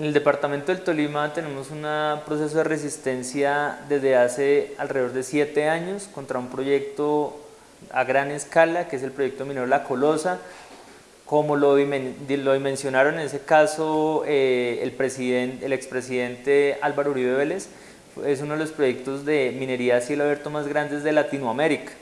En el departamento del Tolima tenemos un proceso de resistencia desde hace alrededor de siete años contra un proyecto a gran escala, que es el proyecto minero La Colosa. Como lo, mencionaron en ese caso eh, el, presidente, el expresidente Álvaro Uribe Vélez, es uno de los proyectos de minería a cielo abierto más grandes de Latinoamérica.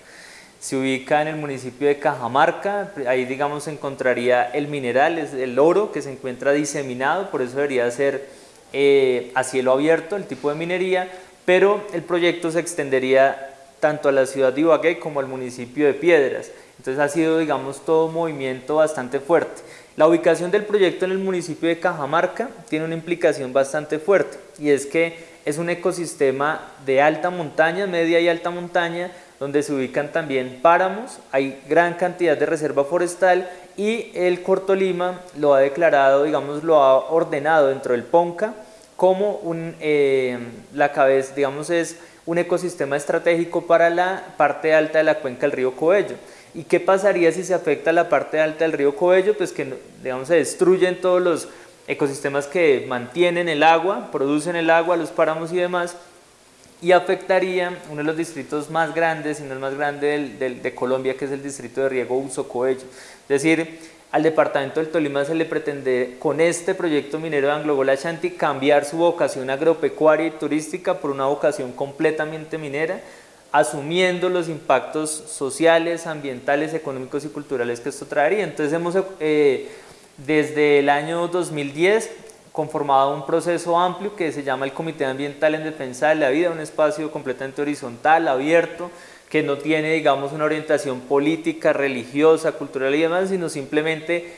Se ubica en el municipio de Cajamarca, ahí digamos se encontraría el mineral, es el oro que se encuentra diseminado, por eso debería ser eh, a cielo abierto el tipo de minería, pero el proyecto se extendería tanto a la ciudad de Ibagué como al municipio de Piedras. Entonces ha sido digamos todo un movimiento bastante fuerte. La ubicación del proyecto en el municipio de Cajamarca tiene una implicación bastante fuerte y es que es un ecosistema de alta montaña, media y alta montaña, donde se ubican también páramos, hay gran cantidad de reserva forestal y el Corto Lima lo ha declarado, digamos, lo ha ordenado dentro del PONCA como un, eh, la cabeza, digamos, es un ecosistema estratégico para la parte alta de la cuenca del río Coello. ¿Y qué pasaría si se afecta la parte alta del río Coello? Pues que digamos, se destruyen todos los ecosistemas que mantienen el agua, producen el agua, los páramos y demás, y afectaría uno de los distritos más grandes, y no el más grande de Colombia, que es el distrito de riego Uso Coello. Es decir, al departamento del Tolima se le pretende con este proyecto minero de Anglogola Shanti cambiar su vocación agropecuaria y turística por una vocación completamente minera, asumiendo los impactos sociales, ambientales, económicos y culturales que esto traería. Entonces hemos, eh, desde el año 2010, conformado un proceso amplio que se llama el Comité Ambiental en Defensa de la Vida, un espacio completamente horizontal, abierto, que no tiene, digamos, una orientación política, religiosa, cultural y demás, sino simplemente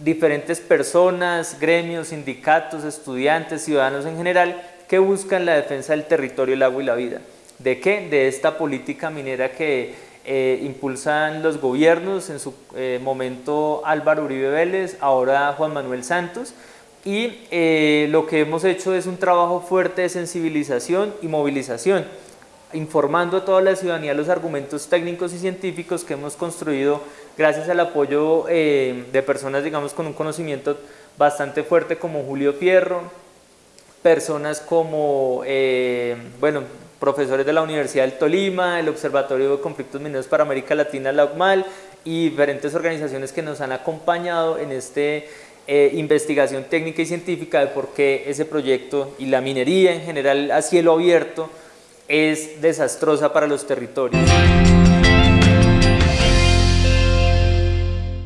diferentes personas, gremios, sindicatos, estudiantes, ciudadanos en general, que buscan la defensa del territorio, el agua y la vida. ¿De qué? De esta política minera que eh, impulsan los gobiernos, en su eh, momento Álvaro Uribe Vélez, ahora Juan Manuel Santos, y eh, lo que hemos hecho es un trabajo fuerte de sensibilización y movilización, informando a toda la ciudadanía los argumentos técnicos y científicos que hemos construido gracias al apoyo eh, de personas digamos con un conocimiento bastante fuerte como Julio Fierro, personas como, eh, bueno, profesores de la Universidad del Tolima, el Observatorio de Conflictos Mineros para América Latina, la UCMAL, y diferentes organizaciones que nos han acompañado en este eh, investigación técnica y científica de por qué ese proyecto y la minería en general a cielo abierto es desastrosa para los territorios.